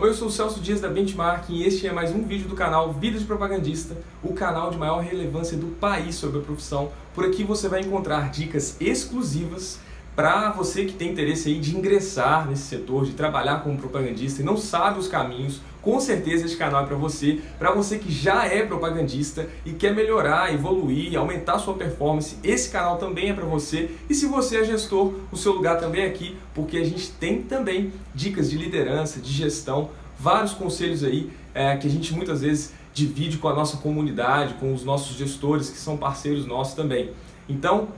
Oi, eu sou o Celso Dias da Benchmark e este é mais um vídeo do canal Vida de Propagandista, o canal de maior relevância do país sobre a profissão. Por aqui você vai encontrar dicas exclusivas para você que tem interesse aí de ingressar nesse setor, de trabalhar como propagandista e não sabe os caminhos, com certeza esse canal é para você, para você que já é propagandista e quer melhorar, evoluir, aumentar sua performance, esse canal também é para você. E se você é gestor, o seu lugar também é aqui, porque a gente tem também dicas de liderança, de gestão, vários conselhos aí é, que a gente muitas vezes divide com a nossa comunidade, com os nossos gestores que são parceiros nossos também. Então,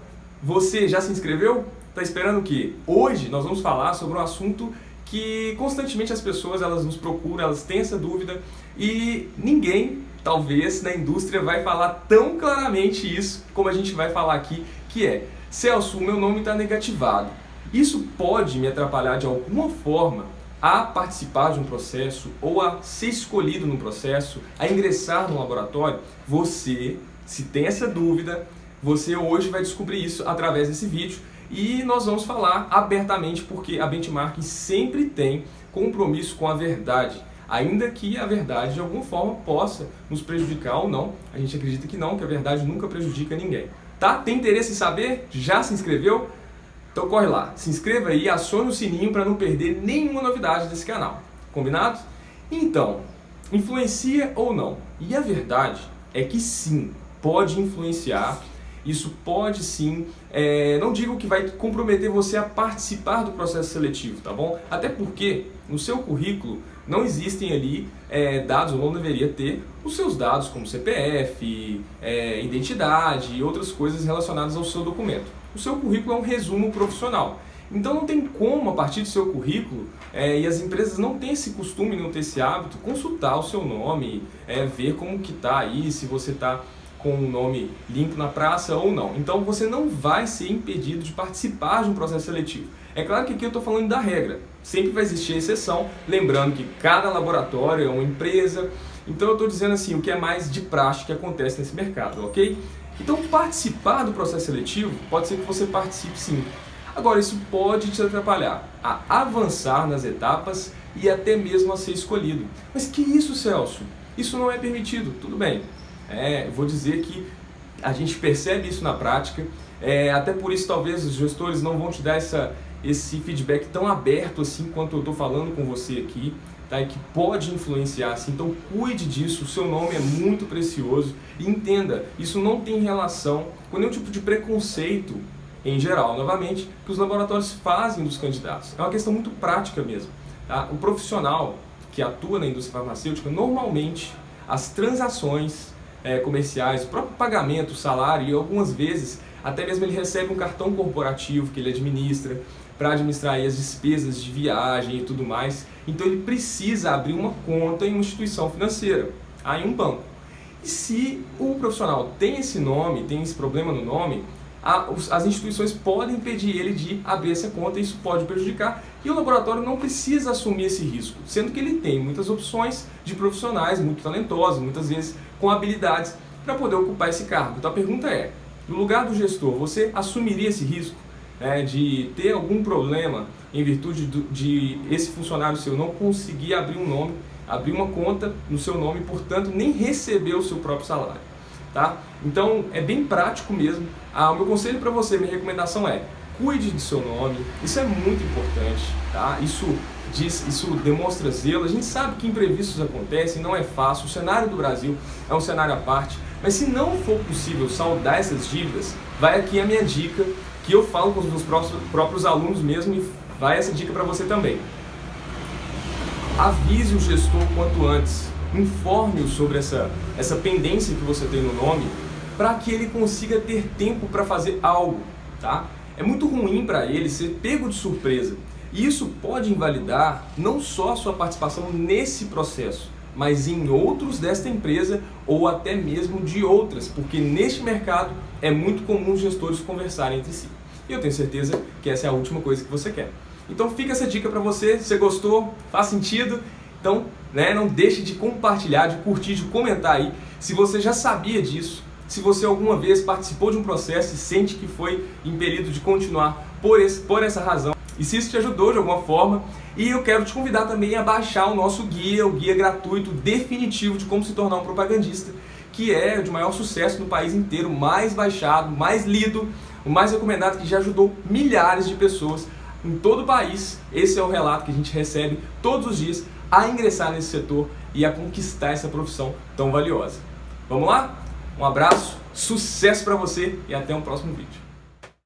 você já se inscreveu? Está esperando o quê? Hoje nós vamos falar sobre um assunto que constantemente as pessoas elas nos procuram, elas têm essa dúvida e ninguém, talvez, na indústria vai falar tão claramente isso como a gente vai falar aqui, que é Celso, o meu nome está negativado. Isso pode me atrapalhar de alguma forma a participar de um processo ou a ser escolhido no processo, a ingressar no laboratório? Você, se tem essa dúvida, você hoje vai descobrir isso através desse vídeo e nós vamos falar abertamente porque a Benchmark sempre tem compromisso com a verdade, ainda que a verdade de alguma forma possa nos prejudicar ou não. A gente acredita que não, que a verdade nunca prejudica ninguém. Tá? Tem interesse em saber? Já se inscreveu? Então corre lá, se inscreva aí, acione o sininho para não perder nenhuma novidade desse canal. Combinado? Então, influencia ou não? E a verdade é que sim, pode influenciar isso pode sim, é, não digo que vai comprometer você a participar do processo seletivo, tá bom? Até porque no seu currículo não existem ali é, dados, ou não deveria ter, os seus dados como CPF, é, identidade e outras coisas relacionadas ao seu documento. O seu currículo é um resumo profissional. Então não tem como, a partir do seu currículo, é, e as empresas não têm esse costume, não têm esse hábito, consultar o seu nome, é, ver como que está aí, se você está com o nome limpo na praça ou não. Então você não vai ser impedido de participar de um processo seletivo. É claro que aqui eu estou falando da regra, sempre vai existir exceção, lembrando que cada laboratório é uma empresa, então eu estou dizendo assim, o que é mais de prática que acontece nesse mercado, ok? Então participar do processo seletivo, pode ser que você participe sim. Agora isso pode te atrapalhar a avançar nas etapas e até mesmo a ser escolhido. Mas que isso, Celso? Isso não é permitido, tudo bem. É, vou dizer que a gente percebe isso na prática, é, até por isso talvez os gestores não vão te dar essa, esse feedback tão aberto assim quanto eu estou falando com você aqui, tá? e que pode influenciar, assim, então cuide disso, o seu nome é muito precioso entenda, isso não tem relação com nenhum tipo de preconceito em geral, novamente, que os laboratórios fazem dos candidatos, é uma questão muito prática mesmo. Tá? O profissional que atua na indústria farmacêutica, normalmente as transações é, comerciais, o próprio pagamento, o salário e algumas vezes até mesmo ele recebe um cartão corporativo que ele administra para administrar as despesas de viagem e tudo mais. Então ele precisa abrir uma conta em uma instituição financeira, aí um banco. E se o profissional tem esse nome, tem esse problema no nome, as instituições podem impedir ele de abrir essa conta e isso pode prejudicar e o laboratório não precisa assumir esse risco, sendo que ele tem muitas opções de profissionais muito talentosos, muitas vezes com habilidades para poder ocupar esse cargo. Então a pergunta é, no lugar do gestor, você assumiria esse risco né, de ter algum problema em virtude do, de esse funcionário seu não conseguir abrir um nome, abrir uma conta no seu nome, portanto nem receber o seu próprio salário? Tá? Então é bem prático mesmo. Ah, o meu conselho para você, minha recomendação é cuide do seu nome, isso é muito importante, tá? Isso diz, isso demonstra zelo. A gente sabe que imprevistos acontecem, não é fácil. O cenário do Brasil é um cenário à parte. Mas se não for possível saldar essas dívidas, vai aqui a minha dica, que eu falo com os meus próprios, alunos mesmo e vai essa dica para você também. Avise o gestor quanto antes informe-o sobre essa, essa pendência que você tem no nome, para que ele consiga ter tempo para fazer algo, tá? É muito ruim para ele ser pego de surpresa. E isso pode invalidar não só a sua participação nesse processo, mas em outros desta empresa ou até mesmo de outras, porque neste mercado é muito comum os gestores conversarem entre si. E eu tenho certeza que essa é a última coisa que você quer. Então fica essa dica para você, se você gostou, faz sentido, então, né, não deixe de compartilhar, de curtir, de comentar aí se você já sabia disso, se você alguma vez participou de um processo e sente que foi impelido de continuar por, esse, por essa razão. e se isso te ajudou de alguma forma. E eu quero te convidar também a baixar o nosso guia, o guia gratuito definitivo de como se tornar um propagandista, que é de maior sucesso no país inteiro, mais baixado, mais lido, o mais recomendado, que já ajudou milhares de pessoas em todo o país. Esse é o relato que a gente recebe todos os dias a ingressar nesse setor e a conquistar essa profissão tão valiosa. Vamos lá? Um abraço, sucesso para você e até um próximo vídeo.